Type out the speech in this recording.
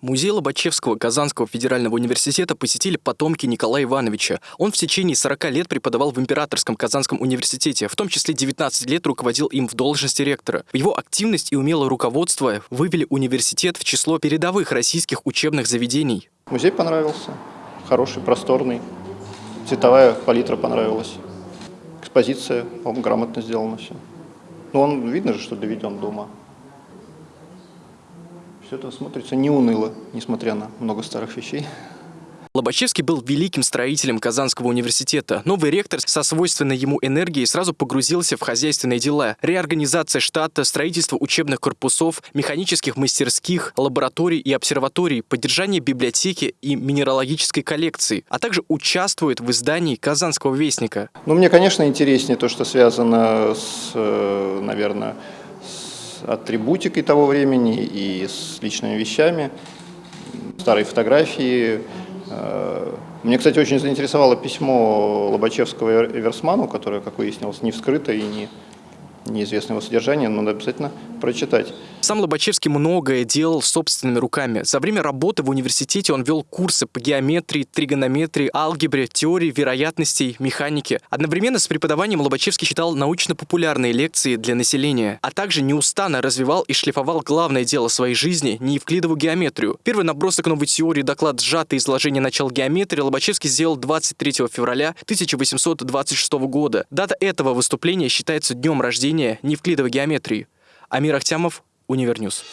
Музей Лобачевского Казанского федерального университета посетили потомки Николая Ивановича. Он в течение 40 лет преподавал в Императорском Казанском университете, в том числе 19 лет руководил им в должности ректора. Его активность и умелое руководство вывели университет в число передовых российских учебных заведений. Музей понравился, хороший, просторный, цветовая палитра понравилась, экспозиция, по-моему, грамотно сделано все. Ну, он, видно же, что доведен до ума. Все это смотрится не уныло, несмотря на много старых вещей. Лобачевский был великим строителем Казанского университета. Новый ректор со свойственной ему энергией сразу погрузился в хозяйственные дела. Реорганизация штата, строительство учебных корпусов, механических мастерских, лабораторий и обсерваторий, поддержание библиотеки и минералогической коллекции, а также участвует в издании Казанского вестника. Ну, мне, конечно, интереснее то, что связано с, э, наверное, с атрибутикой того времени и с личными вещами. Старые фотографии, Э, мне, кстати, очень заинтересовало письмо Лобачевского Эверсману, которое, как выяснилось, не вскрыто и не неизвестно его содержание, но надо обязательно прочитать. Сам Лобачевский многое делал собственными руками. За время работы в университете он вел курсы по геометрии, тригонометрии, алгебре, теории вероятностей, механике. Одновременно с преподаванием Лобачевский читал научно-популярные лекции для населения, а также неустанно развивал и шлифовал главное дело своей жизни – неевклидову геометрию. Первый набросок новой теории, доклад «Сжатое изложение начал геометрии» Лобачевский сделал 23 февраля 1826 года. Дата этого выступления считается днем рождения неевклидовой геометрии. Амир Ахтямов, Univer News.